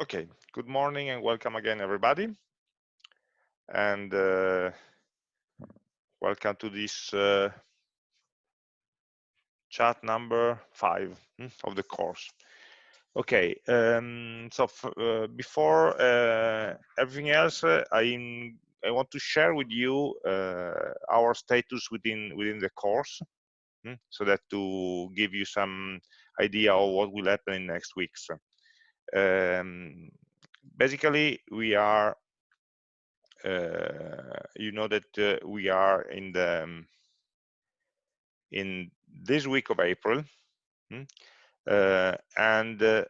Okay, good morning and welcome again, everybody. And uh, welcome to this uh, chat number five hmm, of the course. Okay, um, so uh, before uh, everything else, uh, I I want to share with you uh, our status within within the course, hmm, so that to give you some idea of what will happen in next weeks. Um, basically, we are, uh, you know that uh, we are in the um, in this week of April, hmm, uh, and uh,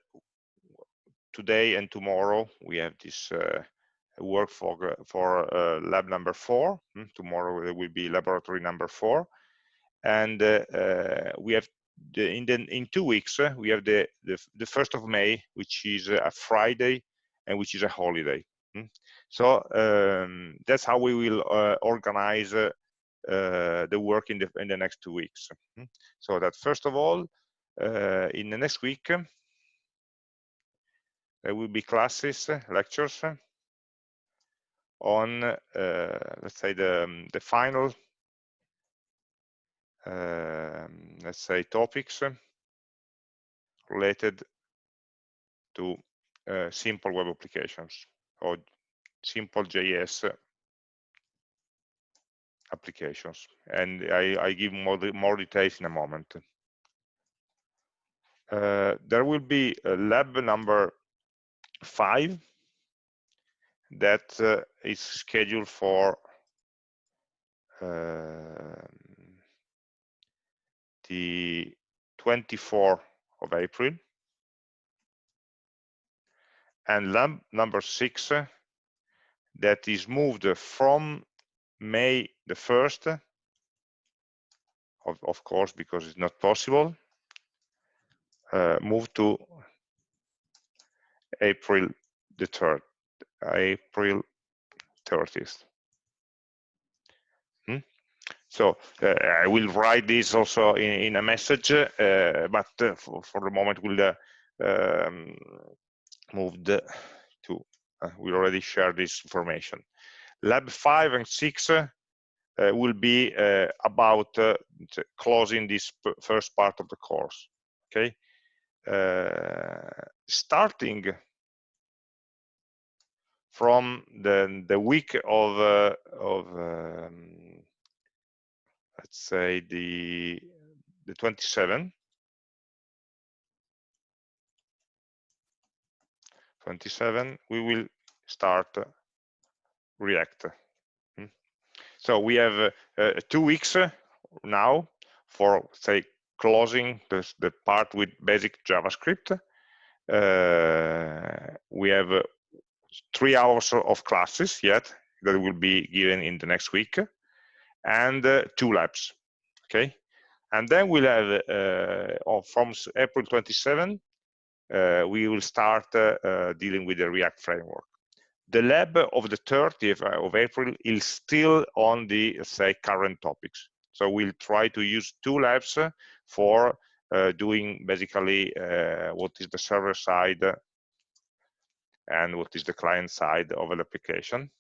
today and tomorrow we have this uh, work for for uh, lab number four. Hmm, tomorrow there will be laboratory number four, and we have the, in the, in two weeks uh, we have the, the the first of May, which is a Friday and which is a holiday. Mm? So um, that's how we will uh, organize uh, uh, the work in the in the next two weeks. Mm? So that first of all, uh, in the next week there will be classes, lectures on let's say the um, the final um, let's say topics related to uh, simple web applications or simple JS applications. And I, I give more, more details in a moment. Uh, there will be lab number five that uh, is scheduled for the 24th of April. And lab number six that is moved from May the 1st, of, of course, because it's not possible, uh, move to April the 3rd, April 30th. So uh, I will write this also in, in a message, uh, but uh, for, for, the moment we'll um, move to, we already shared this information. Lab 5 and 6 uh, will be uh, about uh, closing this first part of the course okay starting from the the week of of um, let's say the the 27 27 we will start react. Hmm. so we have uh, uh, two weeks uh, now for say closing this, the part with basic javascript. Uh, we have uh, three hours of classes yet that will be given in the next week and uh, two labs okay? And then we'll have uh, from april 27 uh, we will start dealing with the react framework. The lab of the 30th of april is still on the say current topics. So we'll try to use two labs for uh, doing basically uh, what is the server side and what is the client side of an application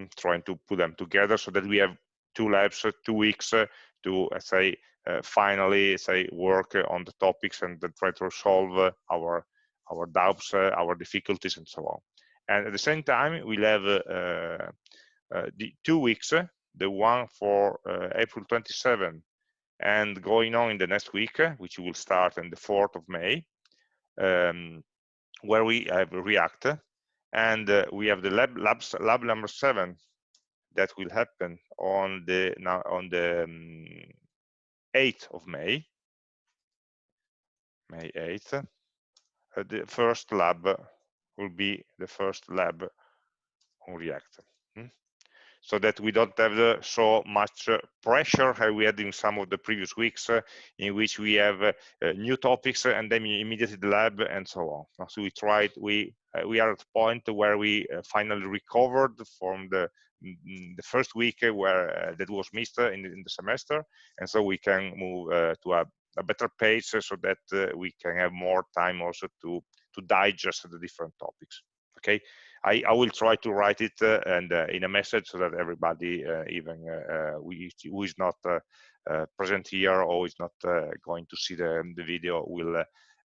Mm, trying to put them together so that we have two labs, uh, two weeks uh, to uh, say uh, finally say work uh, on the topics and try to solve uh, our our doubts, our difficulties, and so on. And at the same time, we'll have the two weeks, the one for April 27 and going on in the next week, which will start on the 4th of May, um, where we have React, and uh, we have the lab, labs, lab number seven that will happen on the now on the um, 8th of May, May 8th. Uh, the first lab will be the first lab on React so that we don't have uh, so much uh, pressure as we had in some of the previous weeks uh, in which we have uh, uh, new topics and then immediately the lab and so on. So we tried, we uh, we are at a point where we finally recovered from the mm, mm, the first week where that was missed in, in, the semester, and so we can move to a, a, better pace so that we can have more time also to to digest the different topics okay I, I will try to write it uh, and uh, in a message so that everybody uh, even who is not present here or is not going to see the, the video will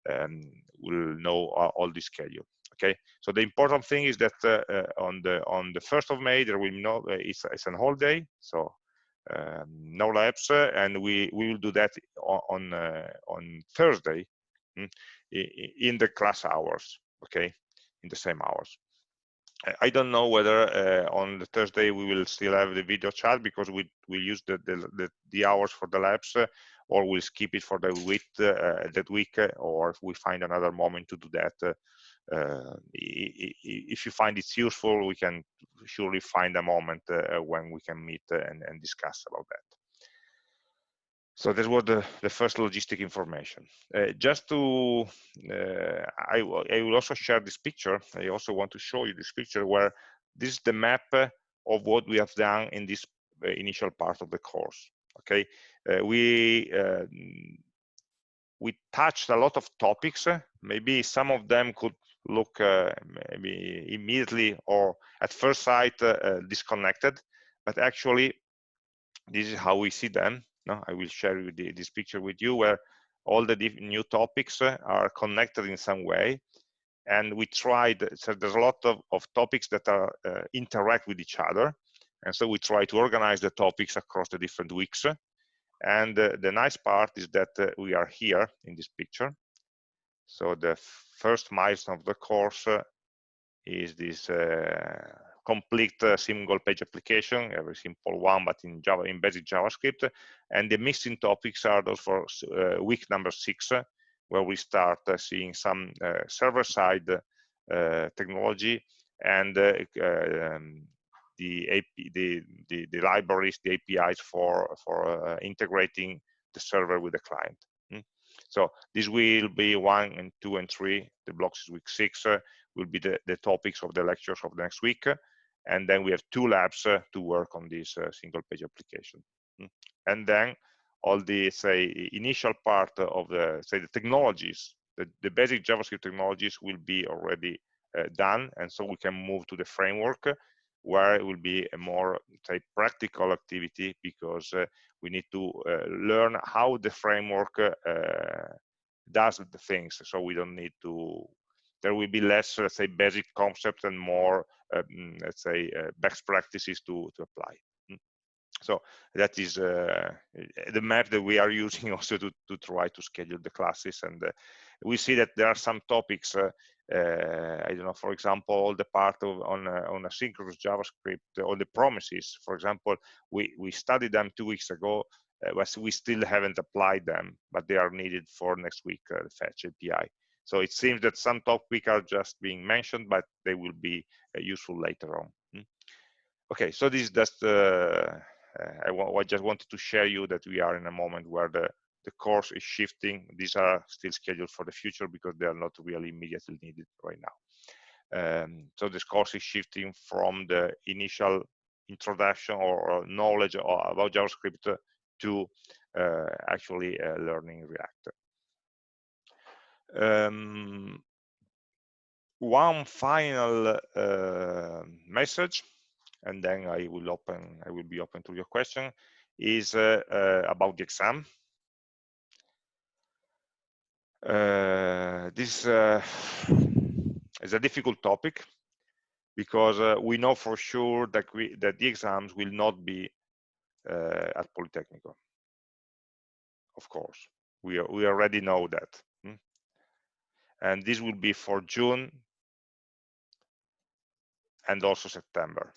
um, will know all the schedule okay? So the important thing is that uh, uh, on the on the first of may there will no uh, it's, it's an holiday so um, no labs and we we will do that on on, thursday mm, in the class hours okay? In the same hours I don't know whether uh, on the Thursday we will still have the video chat because we we use the the, the, hours for the labs uh, or we'll skip it for the week uh, that week or if we find another moment to do that uh, if you find it's useful, we can surely find a moment uh, when we can meet and, and discuss about that. So that was the, the first logistic information. Uh, just to, uh, I, I, will also share this picture. I also want to show you this picture where this is the map of what we have done in this uh, initial part of the course. Okay, uh, we we touched a lot of topics. Maybe some of them could look uh, maybe immediately or at first sight uh, uh, disconnected, but actually this is how we see them. No, I will share the, this picture with you where all the new topics are connected in some way. And we tried so there's a lot of, of topics that are uh, interact with each other. And so we try to organize the topics across the different weeks. And uh, the nice part is that uh, we are here in this picture. So the first milestone of the course uh, is this uh, complete uh, single page application, a very simple one, but in Java, in basic JavaScript. And the missing topics are those for uh, week number six, uh, where we start uh, seeing some server-side technology and um, the, AP, the, the, the libraries, the APIs for for integrating the server with the client. So this will be one and two and three. The blocks is week six uh, will be the, the topics of the lectures of the next week. And then we have two labs uh, to work on this uh, single page application. Mm. And then all the say initial part of the say the technologies, the, the basic JavaScript technologies will be already uh, done. And so we can move to the framework where it will be a more say practical activity because uh, we need to uh, learn how the framework uh, does the things so we don't need to there will be less let's say basic concepts and more um, let's say uh, best practices to to apply mm. so that is uh, the map that we are using also to, to try to schedule the classes and uh, we see that there are some topics uh, I don't know, for example, all the part of on on asynchronous JavaScript, all the promises, for example, we, we studied them two weeks ago, uh, but we still haven't applied them, but they are needed for next week, uh, the fetch API. So it seems that some topics are just being mentioned, but they will be uh, useful later on. Hmm? Okay, so this is just, uh, uh, I, I just wanted to share you that we are in a moment where the the course is shifting. These are still scheduled for the future because they are not really immediately needed right now. Um, so this course is shifting from the initial introduction or, knowledge about JavaScript to uh, actually uh, learning React. Um, one final uh, message, and then I will open. I will be open to your question. Is uh, uh, about the exam. Uh, this is a difficult topic because uh, we know for sure that we that the exams will not be uh, at Politecnico. Of course, we are, we already know that? And this will be for June and also September.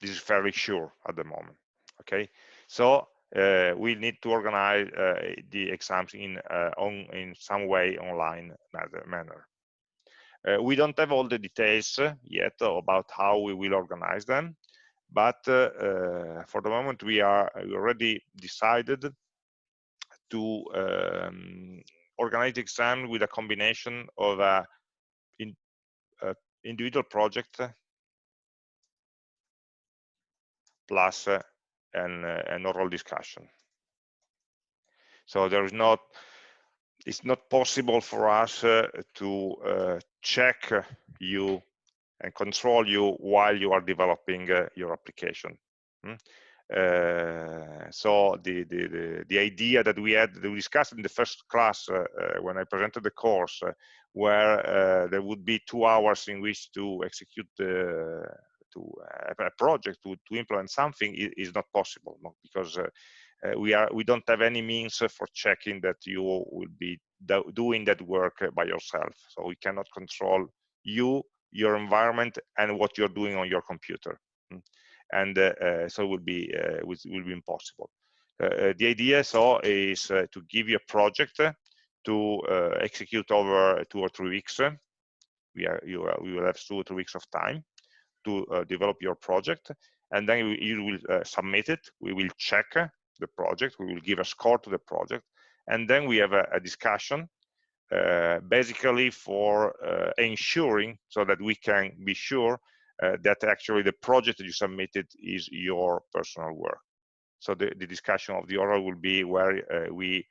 This is very sure at the moment. Okay, so uh, we need to organize uh, the exams in uh, on in some way online manner. Uh, we don't have all the details yet about how we will organize them, but uh, for the moment we are already decided to um, organize the exam with a combination of a, in, a individual project plus an, uh, an oral discussion. So there is not, it's not possible for us uh, to uh, check you and control you while you are developing uh, your application. Uh, so the, the, the, the, idea that we had, that we discussed in the first class uh, uh when I presented the course, where there would be two hours in which to execute the, to a project to, to implement something is, not possible no? because we are we don't have any means for checking that you will be do doing that work by yourself so we cannot control you your environment and what you're doing on your computer hmm. And uh, uh, so it will be uh, will, be impossible. The idea so is to give you a project to execute over two or three weeks. We are you we will have two or three weeks of time to develop your project and then you, will submit it. We will check the project. We will give a score to the project and then we have a, a discussion uh, basically for uh, ensuring so that we can be sure that actually the project that you submitted is your personal work. So the, the discussion of the oral will be where we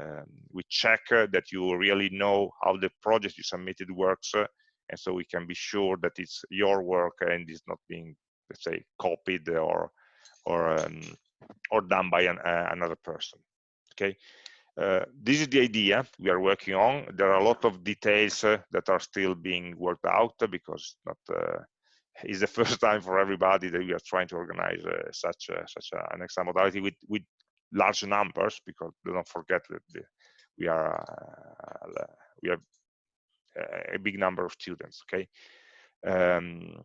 um, we check that you really know how the project you submitted works and so we can be sure that it's your work and is not being let's say copied or or um, or done by an, uh, another person okay uh, this is the idea we are working on. There are a lot of details uh, that are still being worked out because not uh, it's the first time for everybody that we are trying to organize uh, such a, such a, an exam modality with with large numbers because don't forget that the, we are uh, we have a big number of students. Okay. Um,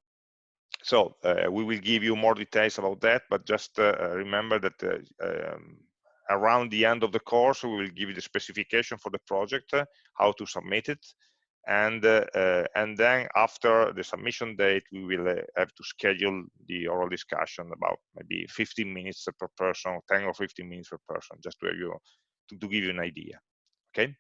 so uh, we will give you more details about that, but just remember that um, around the end of the course, we will give you the specification for the project, uh, how to submit it, and uh, uh, and then after the submission date, we will have to schedule the oral discussion about maybe 15 minutes per person, 10 or 15 minutes per person, just to, you, to, to give you an idea. Okay.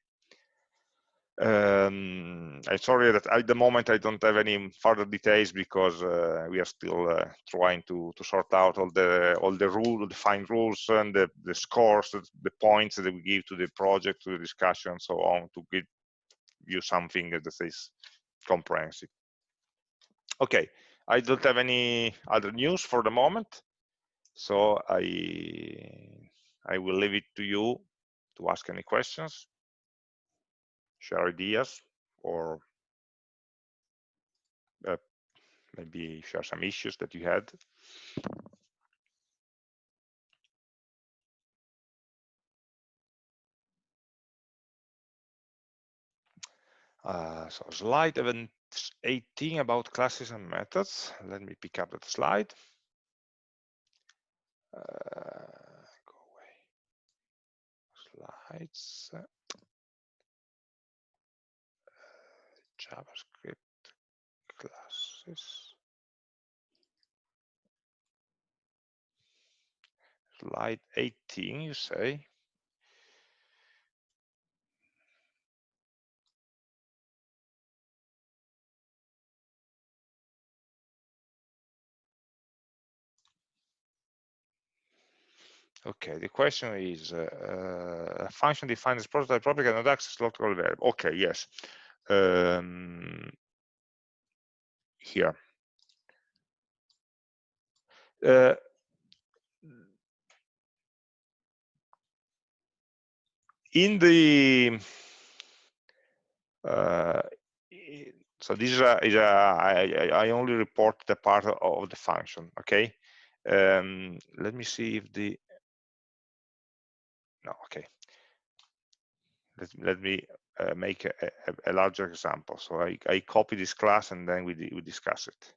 Um, I'm sorry that at the moment I don't have any further details because uh, we are still uh, trying to to sort out all the all the rule, the fine rules and the, the scores, the points that we give to the project, to the discussion, so on, to give you something that is comprehensive. Okay, I don't have any other news for the moment, so I I will leave it to you to ask any questions share ideas or uh, maybe share some issues that you had. Uh, so slide 18 about classes and methods. Let me pick up that slide. Uh, go away. Slides. JavaScript classes. Slide 18, you say? Okay, the question is uh, uh a function defined as prototype property cannot access local variable. Okay, yes um, here. Uh, in the uh, so this is a, is a I, I only report the part of the function okay um, let me see if the no okay let, let me uh, make a, a, a, larger example. So I, I copy this class and then we, we discuss it.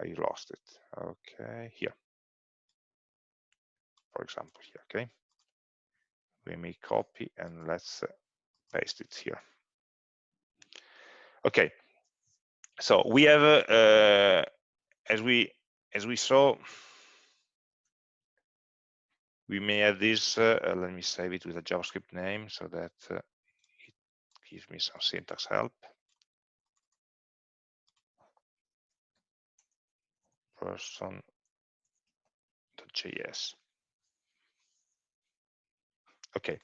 I lost it. Okay, here. For example, here, okay. We make copy and let's uh, paste it here. Okay, so we have, uh, as we as we saw, we may add this, uh, let me save it with a JavaScript name so that uh, it gives me some syntax help. person.js. Okay,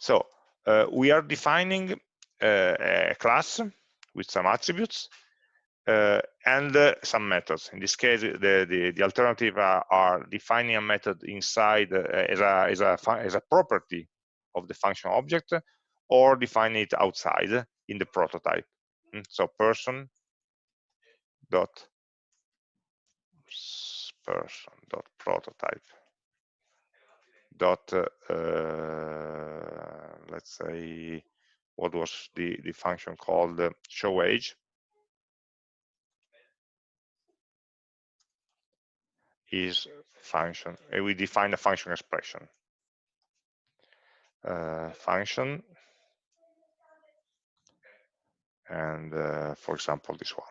so uh, we are defining a class with some attributes and uh, some methods. In this case, the, the, the alternative are, are, defining a method inside uh, as, a, as, a, as a property of the function object or define it outside in the prototype. Hmm, so person dot person dot prototype dot uh, let's say what was the the function called uh, show age is function and we define a function expression. Uh, function and uh, for example this one.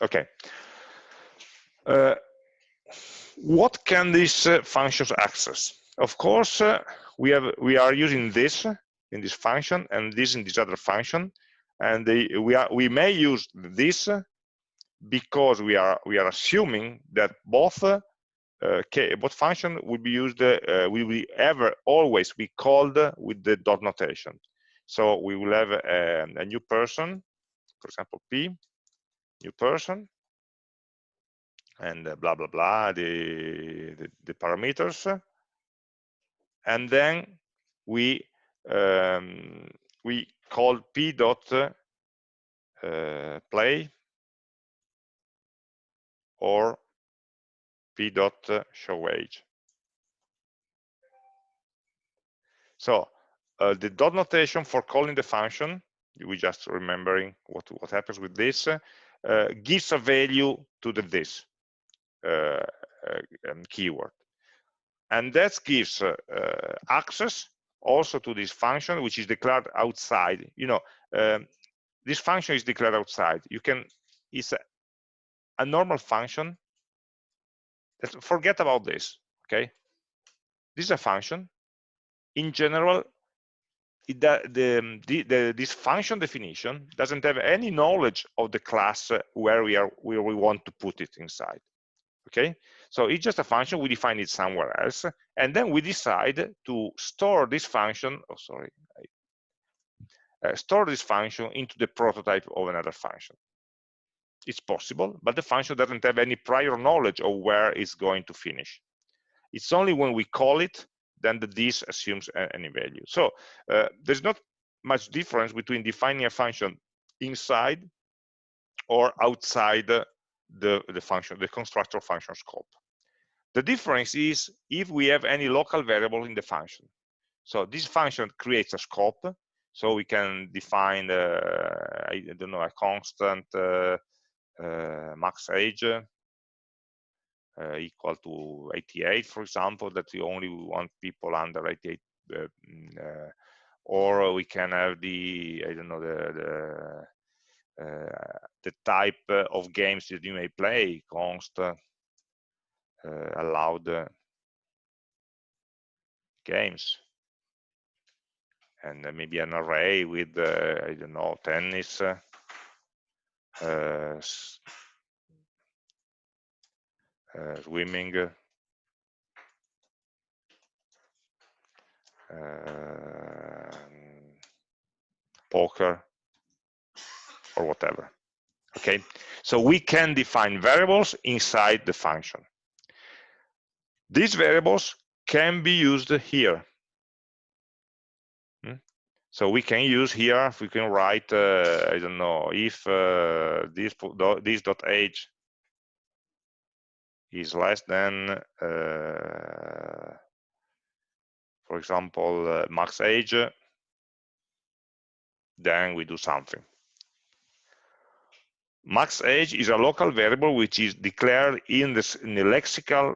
Okay. Uh, what can these uh, functions access? Of course uh, we have we are using this in this function and this in this other function and they, we are we may use this because we are we are assuming that both uh, both function will be used uh, will be ever always be called with the dot notation. So we will have a, a new person for example p new person and uh, blah blah blah the, the, the parameters. And then we um, we call p dot uh, play or p dot show age. So uh, the dot notation for calling the function, we just remembering what what happens with this, uh, gives a value to the this uh, uh keyword, and that gives uh, uh, access also to this function which is declared outside. You know, um, this function is declared outside. You can it's a, normal function. Forget about this okay? This is a function. In general it, the, the, the, this function definition doesn't have any knowledge of the class where we are where we want to put it inside okay? So it's just a function we define it somewhere else and then we decide to store this function oh sorry uh, store this function into the prototype of another function it's possible, but the function doesn't have any prior knowledge of where it's going to finish. It's only when we call it, then the this assumes any value. So uh, there's not much difference between defining a function inside or outside the, the function, the constructor function scope. The difference is if we have any local variable in the function. So this function creates a scope, so we can define, uh, I don't know, a constant uh, max age uh, equal to 88, for example, that we only want people under 88 uh, mm, or we can have the I don't know the the, uh, the type of games that you may play const uh, allowed games. And maybe an array with uh, I don't know tennis uh, uh, swimming, uh, poker, or whatever. Okay, so we can define variables inside the function. These variables can be used here so we can use here, we can write, uh, I don't know, if uh, this, this dot age is less than, uh, for example, uh, max age, then we do something. Max age is a local variable which is declared in, in the lexical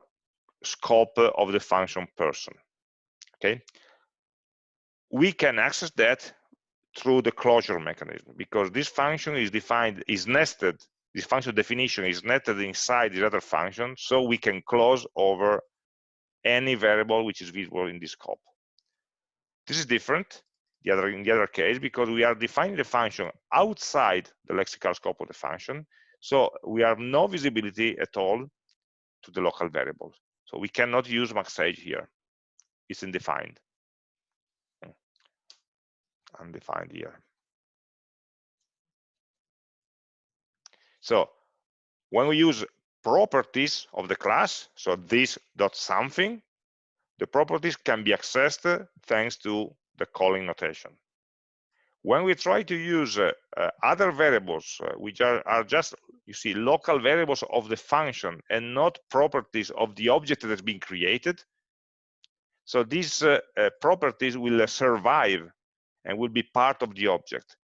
scope of the function person. Okay, we can access that through the closure mechanism because this function is defined, is nested, this function definition is nested inside the other function, so we can close over any variable which is visible in this scope. This is different the other, in the other case because we are defining the function outside the lexical scope of the function, so we have no visibility at all to the local variables. So we cannot use maxage here. It's undefined. Undefined here. So when we use properties of the class, so this dot something, the properties can be accessed thanks to the calling notation. When we try to use uh, uh, other variables, uh, which are, are just, you see, local variables of the function and not properties of the object that has been created, so these uh, uh, properties will survive and will be part of the object.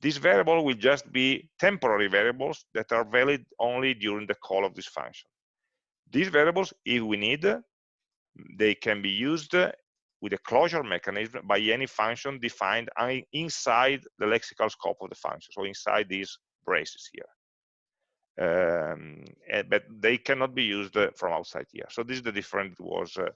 This variable will just be temporary variables that are valid only during the call of this function. These variables, if we need, they can be used with a closure mechanism by any function defined inside the lexical scope of the function, so inside these braces here. Um, eh, but they cannot be used from outside here. So this is the difference that was uh,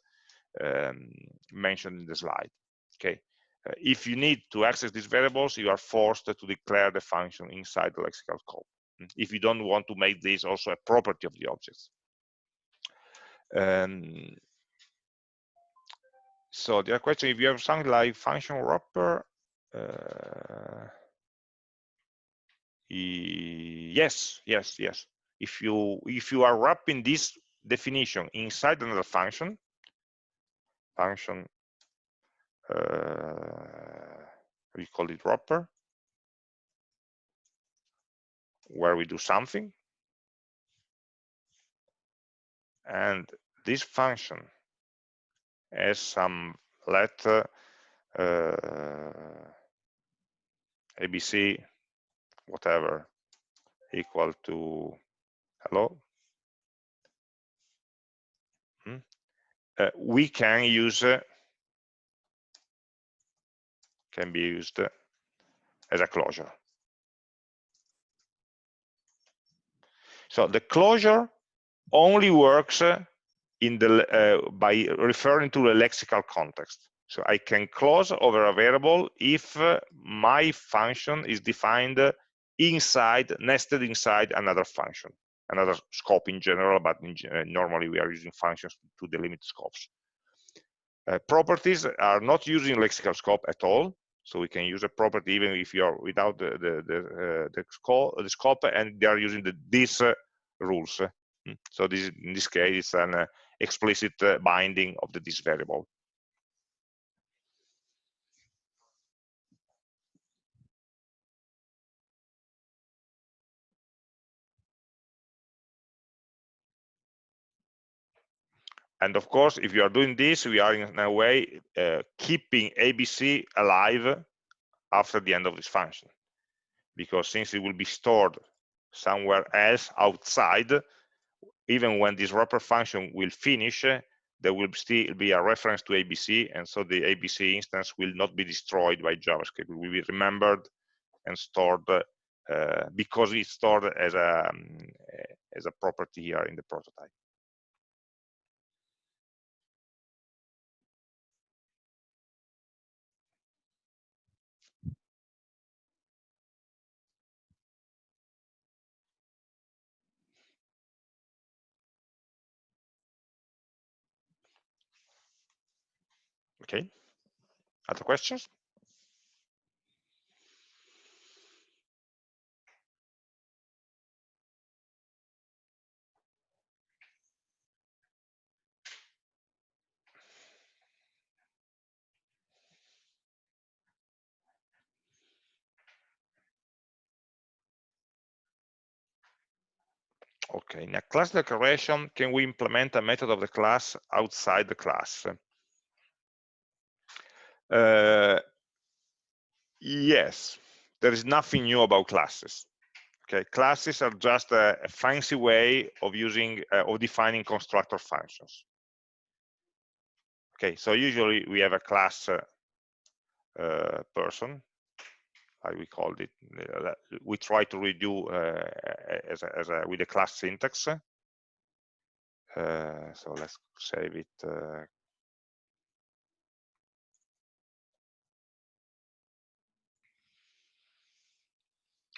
um, mentioned in the slide. Okay, uh, if you need to access these variables, you are forced to declare the function inside the lexical scope. Hmm, if you don't want to make this also a property of the objects. Um, so the other question, if you have something like function wrapper, uh, yes, yes, yes. If you if you are wrapping this definition inside another function, function uh, we call it wrapper, where we do something. And this function has some letter uh, ABC, whatever, equal to hello. Hmm? Uh, we can use uh, can be used as a closure. So the closure only works in the uh, by referring to the lexical context. So I can close over a variable if my function is defined inside, nested inside another function, another scope in general, but in, uh, normally we are using functions to delimit scopes. Uh, properties are not using lexical scope at all. So we can use a property even if you're without the the the, uh, the, scope, the scope, and they are using the this uh, rules. Hmm. So this in this case it's an uh, explicit uh, binding of the this variable. And of course, if you are doing this, we are in a way uh, keeping ABC alive after the end of this function. Because since it will be stored somewhere else outside, even when this wrapper function will finish, there will still be a reference to ABC, and so the ABC instance will not be destroyed by JavaScript. It will be remembered and stored uh, because it's stored as a, um, as a property here in the prototype. Okay. Other questions? Okay, in a class declaration, can we implement a method of the class outside the class? Uh, yes, there is nothing new about classes. Okay, classes are just a, a fancy way of using uh, of defining constructor functions. Okay, so usually we have a class uh, uh, person, like we called it. Uh, we try to redo uh, as, a, as a, with class syntax. So let's save it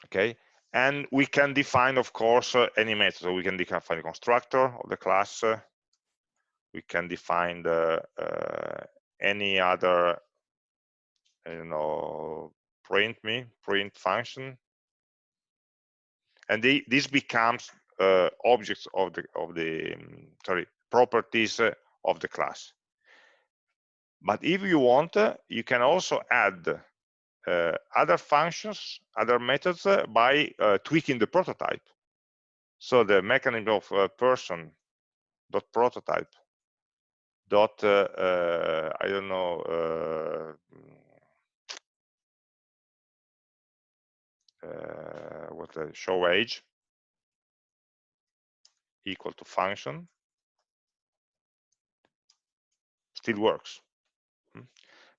okay? And we can define of course uh, any method. So we can define the constructor of the class. We can define the uh, any other you know print me print function. And the, this becomes uh, objects of the of the um, sorry properties uh, of the class. But if you want uh, you can also add other functions other methods uh, by uh, tweaking the prototype so the mechanism of person dot prototype dot i don't know uh, what the show age equal to function still works?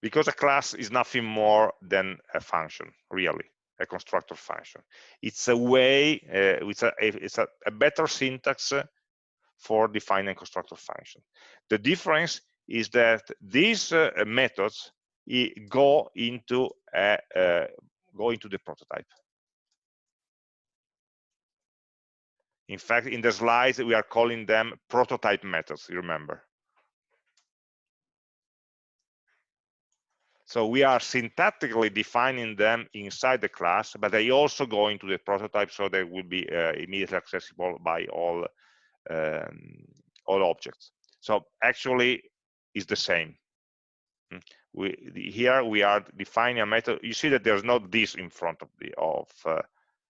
Because a class is nothing more than a function really a constructor function. It's a way uh, it's, a, it's a, a, better syntax for defining constructor function. The difference is that these uh, methods go into a, uh, go into the prototype. In fact, in the slides, we are calling them prototype methods, you remember. So we are syntactically defining them inside the class, but they also go into the prototype so they will be uh, immediately accessible by all, um, all objects. So actually, it's the same. Hmm. We, here we are defining a method. You see that there's not this in front of the of uh,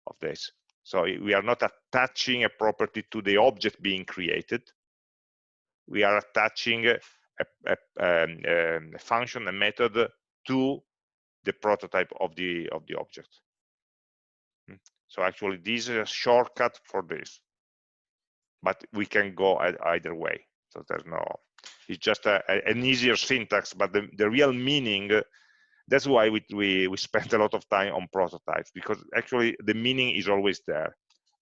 of this. So we are not attaching a property to the object being created. We are attaching a, a, um, um, a function, a method to the prototype of the of the object. Hmm. So actually, this is a shortcut for this, but we can go either way. So there's no, it's just a, an easier syntax, but the, the real meaning that's why we, we, we spent a lot of time on prototypes because actually the meaning is always there.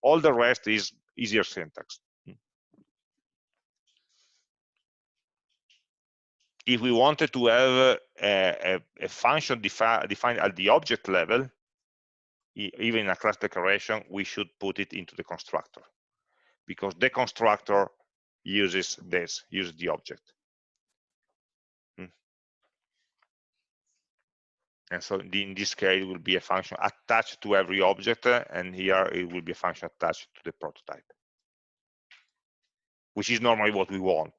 All the rest is easier syntax. If we wanted to have a, a, a function defi defined at the object level, even in a class declaration, we should put it into the constructor because the constructor uses this, uses the object. Hmm. And so in this case, it will be a function attached to every object, and here it will be a function attached to the prototype, which is normally what we want.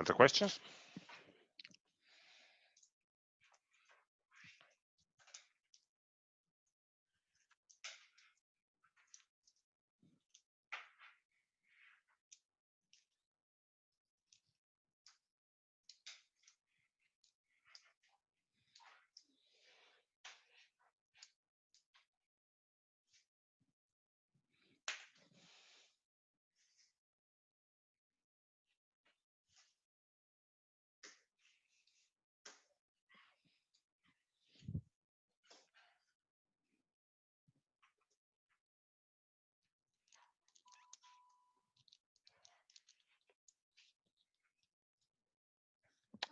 Other questions?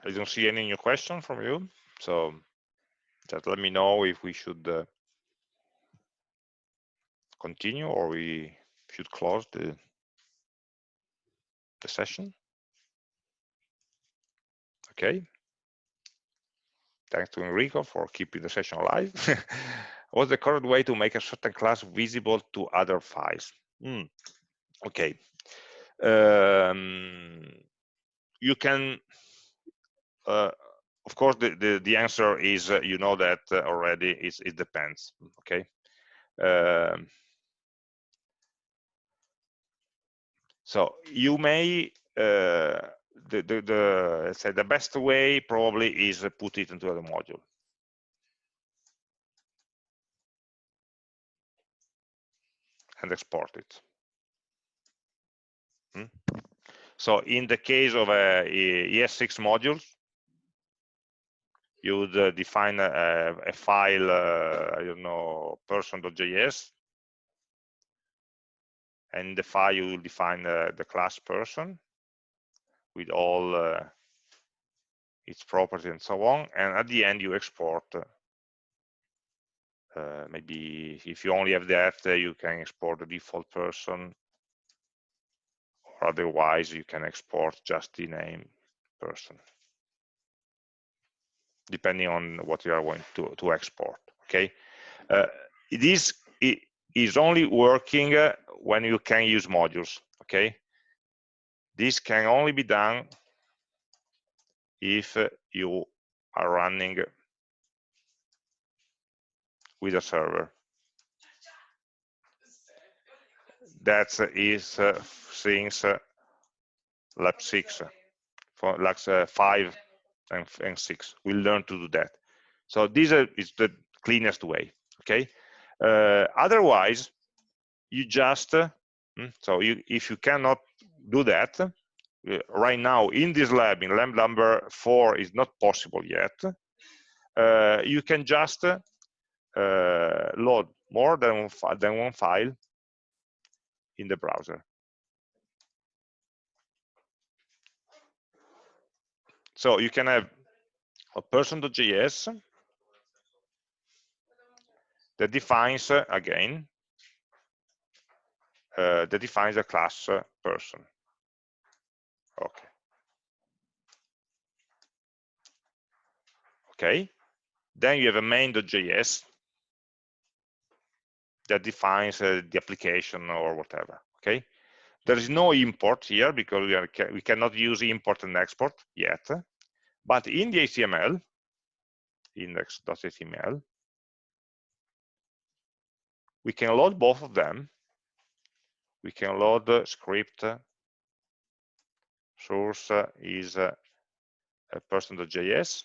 I don't see any new question from you. So just let me know if we should uh, continue or we should close the, the session. Okay. Thanks to Enrico for keeping the session alive. What's the correct way to make a certain class visible to other files? Mm. Okay. Um, you can of course, the, the, the answer is uh, you know that uh, already. It's, it depends. Okay. Um, so you may the, the, the let's say the best way probably is put it into the module and export it. Hmm? So in the case of a ES6 modules, you would uh, define a, a file, uh, I don't know, person.js. And the file, you will define uh, the class person with all uh, its properties and so on. And at the end, you export. Uh, maybe if you only have that, you can export the default person. Or otherwise, you can export just the name person depending on what you are going to, to export, okay? Uh, is only working uh, when you can use modules, okay? This can only be done if uh, you are running with a server. That is uh, since uh, lab 6, for lab uh, 5 and, and six. We'll learn to do that. So this is the cleanest way, okay? Uh, otherwise, you just, uh, so you, if you cannot do that, uh, right now in this lab, in lab number four is not possible yet, uh, you can just uh, load more than than one file in the browser. So you can have a person.js that defines, uh, again, uh, that defines a class uh, person. Okay. Okay. Then you have a main.js that defines uh, the application or whatever. Okay. There is no import here because we, are, we cannot use import and export yet. But in the HTML, index.html, we can load both of them. We can load the script. Source is a person.js.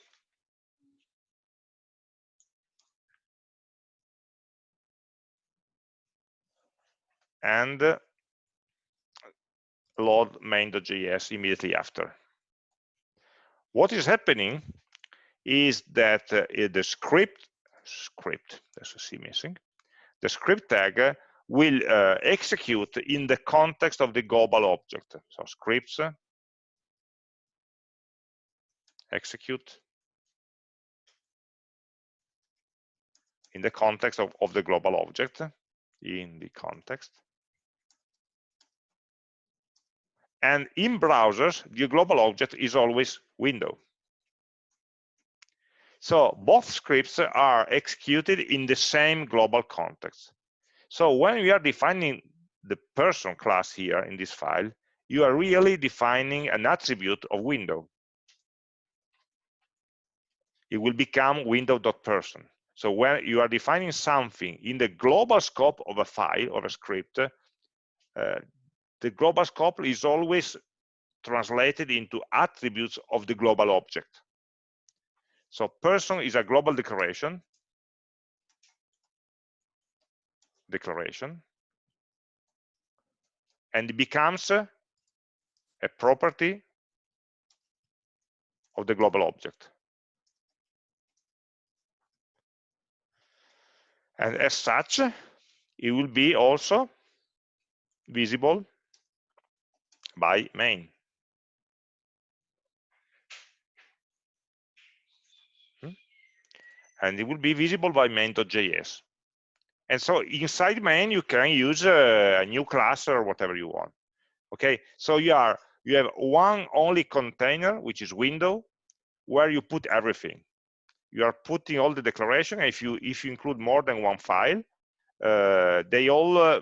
And load main.js immediately after. What is happening is that uh, the script, script, there's a C missing, the script tag will uh, execute in the context of the global object. So scripts uh, execute in the context of, of the global object, in the context. And in browsers, the global object is always window. So both scripts are executed in the same global context. So when we are defining the person class here in this file, you are really defining an attribute of window. It will become window.person. So when you are defining something in the global scope of a file or a script, uh, the global scope is always translated into attributes of the global object. So person is a global declaration, declaration, and it becomes a property of the global object. And as such, it will be also visible by main. Hmm? And it will be visible by main.js. And so inside main, you can use a, a new class or whatever you want. Okay, so you are you have one only container, which is window, where you put everything. You are putting all the declaration. If you if you include more than one file, uh, they all uh,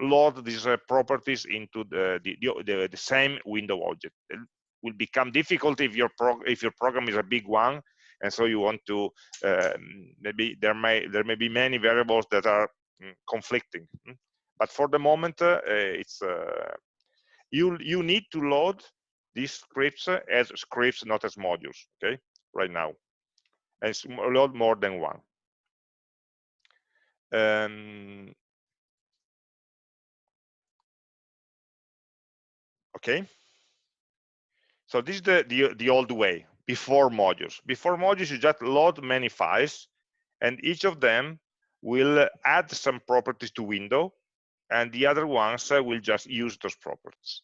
load these uh, properties into the, the, the, the, same window object. It will become difficult if your if your program is a big one, and so you want to um, maybe there may there may be many variables that are mm, conflicting. Mm. But for the moment, uh, it's uh, you you need to load these scripts as scripts, not as modules. Okay, right now, and load more than one. Um, okay so this is the, the, the old way before modules. Before modules, you just load many files, and each of them will add some properties to window, and the other ones uh, will just use those properties.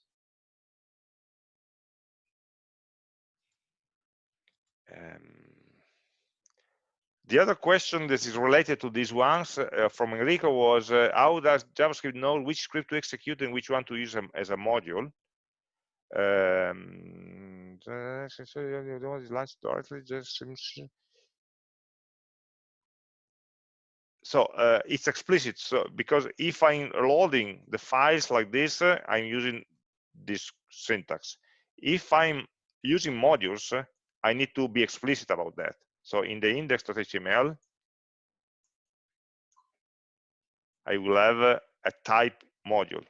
Um, the other question that is related to these ones uh, from Enrico was uh, how does JavaScript know which script to execute and which one to use as a module? Um, so uh, it's explicit so because if i'm loading the files like this uh, i'm using this syntax. If i'm using modules uh, i need to be explicit about that. So in the index.html i will have a, a type module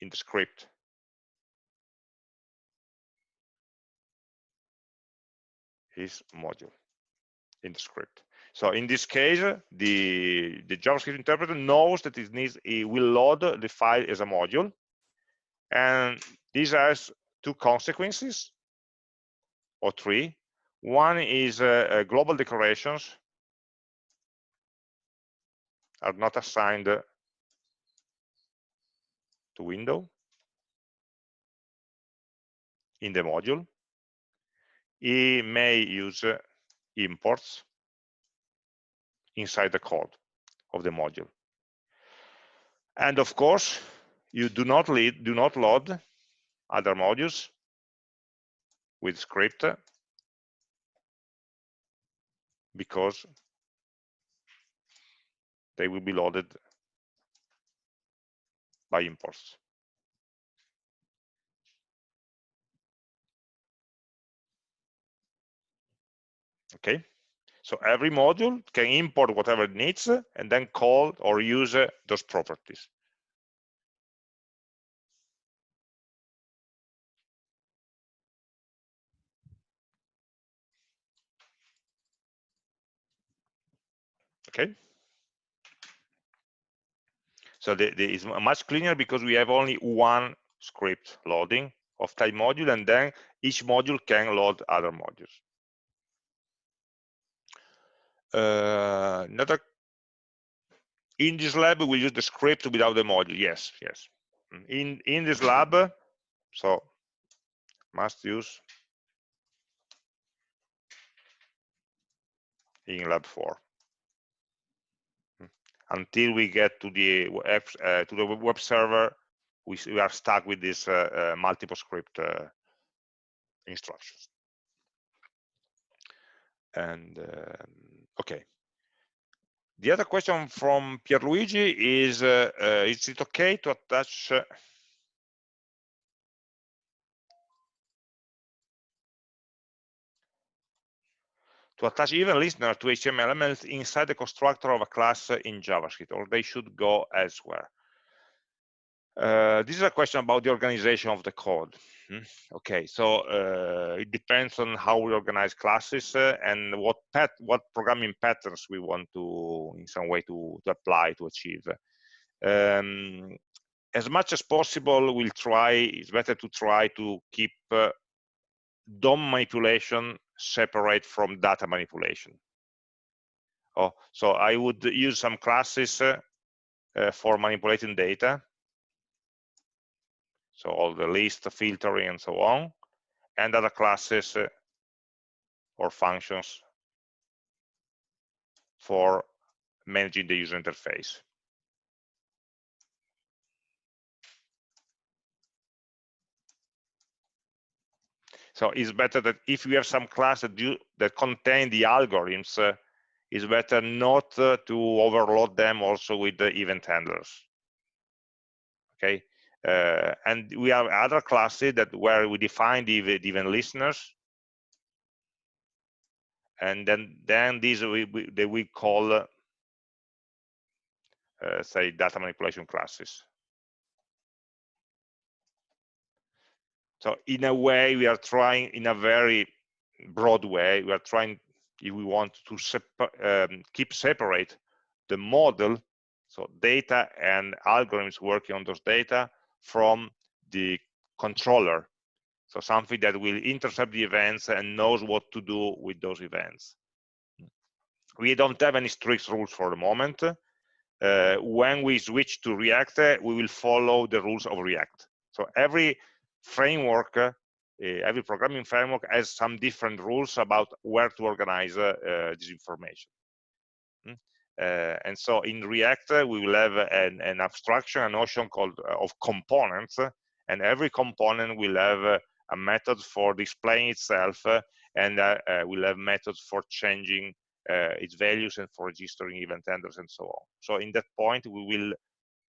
in the script is module in the script so in this case, the, the JavaScript interpreter knows that it needs it will load the file as a module. And this has two consequences, or three. One is uh, uh, global declarations are not assigned to window in the module. It may use uh, imports inside the code of the module. And of course, you do not lead, do not load other modules with script because they will be loaded by imports. Okay. So every module can import whatever it needs and then call or use uh, those properties. Okay. So the, the, it's much cleaner because we have only one script loading of type module and then each module can load other modules. Uh, another in this lab we use the script without the module. Yes, yes. Mm, in in this lab, so must use in lab four mm. until we get to the web, uh, to the web server. We, we are stuck with this uh, uh, multiple script uh, instructions. And um, Okay. The other question from Pierluigi is, uh, uh, is it okay to attach uh, to attach event listener to HTML elements inside the constructor of a class in JavaScript, or they should go elsewhere? Uh, this is a question about the organization of the code. Hmm? Okay, so uh, it depends on how we organize classes uh, and what pat what programming patterns we want to, in some way, to, to apply to achieve. Um, as much as possible, we'll try. It's better to try to keep uh, DOM manipulation separate from data manipulation. Oh, so I would use some classes uh, for manipulating data so all the list filtering and so on, and other classes uh, or functions for managing the user interface. So it's better that if you have some class that, do, that contain the algorithms, uh, it's better not uh, to overload them also with the event handlers. Okay, uh, and we have other classes that where we define the, event listeners. And then, then these we, we, they we call, uh, say, data manipulation classes. So in a way, we are trying, in a very broad way, we are trying, if we want to um, keep separate the model, so data and algorithms working on those data from the controller. So something that will intercept the events and knows what to do with those events. We don't have any strict rules for the moment. Uh, when we switch to React, uh, we will follow the rules of React. So every framework, uh, every programming framework has some different rules about where to organize uh, uh, this information. Uh, and so in React, we will have an, an abstraction, a notion called of components, and every component will have a method for displaying itself uh, and uh, uh, we'll have methods for changing its values and for registering event handlers and so on. So in that point, we will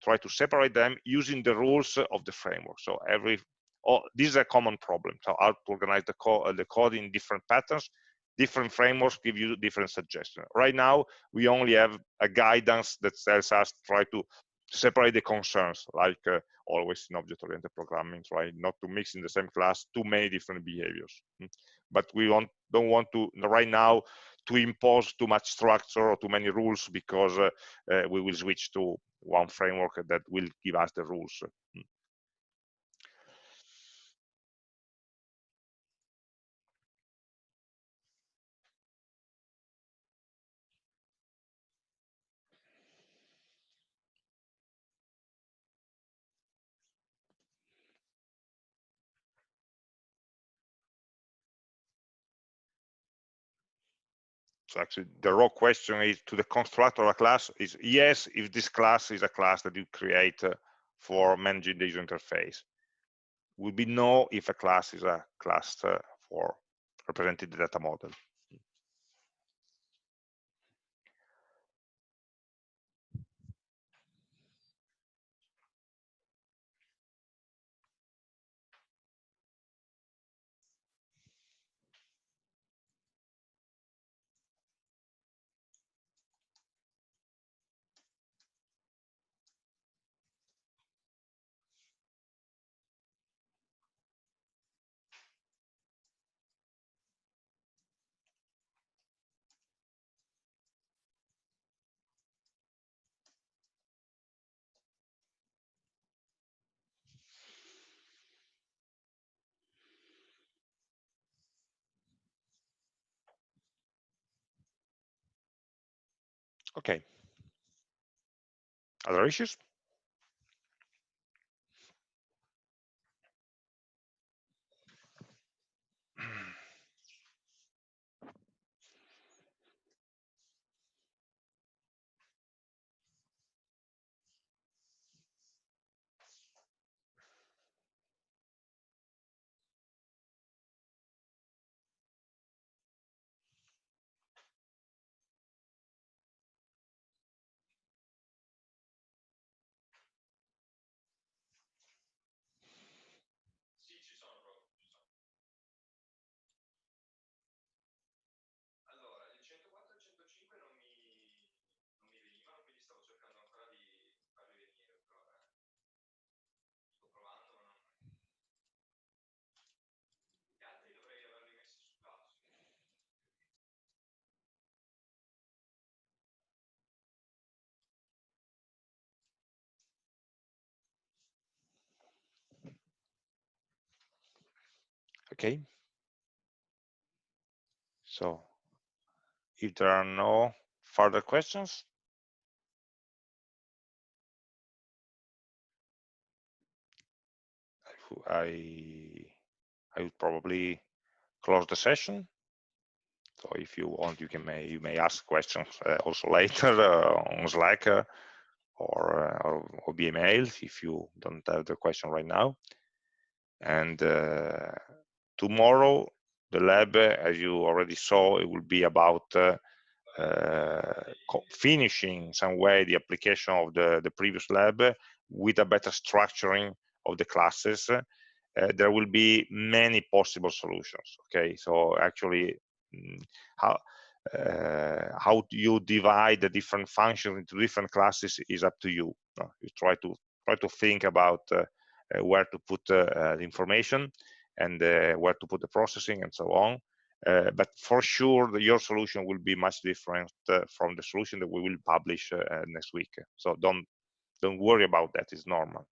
try to separate them using the rules of the framework. So every oh, this is a common problem. So how to organize the, co the code in different patterns. Different frameworks give you different suggestions. Right now, we only have a guidance that tells us try to separate the concerns, like uh, always in object-oriented programming, try Not to mix in the same class too many different behaviors. Hmm? But we want, don't want to, right now, to impose too much structure or too many rules because uh, uh, we will switch to one framework that will give us the rules. So actually the raw question is to the constructor of a class is yes, if this class is a class that you create uh, for managing the user interface. Will be no if a class is a class uh, for representing the data model. Okay. Other issues? Okay. So if there are no further questions, I I would probably close the session. So if you want, you can may you may ask questions uh, also later uh, on Slack uh, or, uh, or, or via email if you don't have the question right now. And uh, tomorrow the lab as you already saw it will be about uh, uh, finishing some way the application of the the previous lab with a better structuring of the classes. Uh, there will be many possible solutions okay? So actually mm, how uh, how you divide the different functions into different classes is up to you. You try to try to think about uh, uh, where to put the information and uh, where to put the processing and so on. Uh, but for sure, the, your solution will be much different uh, from the solution that we will publish next week. So don't don't worry about that. It's normal.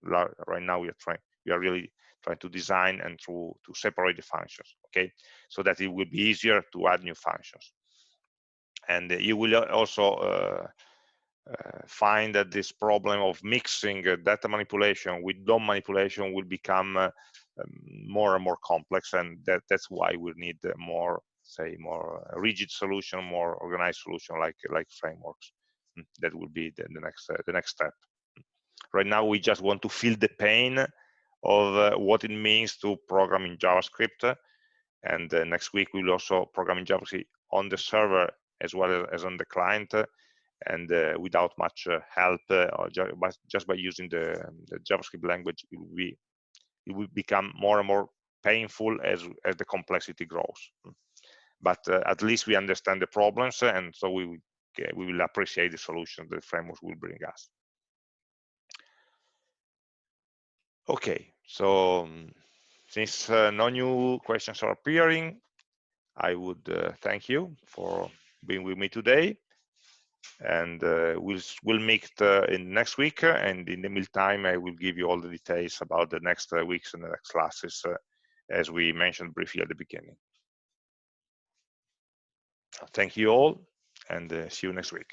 Right now, you're trying we are really trying to design and to, to separate the functions, okay? So that it will be easier to add new functions. And you will also uh, find that this problem of mixing uh, data manipulation with DOM manipulation will become uh, more and more complex and that, that's why we need more say more rigid solution more organized solution like like frameworks. Hmm, that will be the, the next the next step. Right now we just want to feel the pain of uh, what it means to program in javascript and uh, next week we'll also program in javascript on the server as well as on the client and uh, without much uh, help uh, or ju just by using the, the, javascript language it will be it will become more and more painful as as the complexity grows. But uh, at least we understand the problems and so we we will appreciate the solutions the frameworks will bring us. Okay so um, since uh, no new questions are appearing i would uh, thank you for being with me today and uh, we'll we'll meet uh, in next week and in the meantime i will give you all the details about the next uh, weeks and the next classes as we mentioned briefly at the beginning. Thank you all and see you next week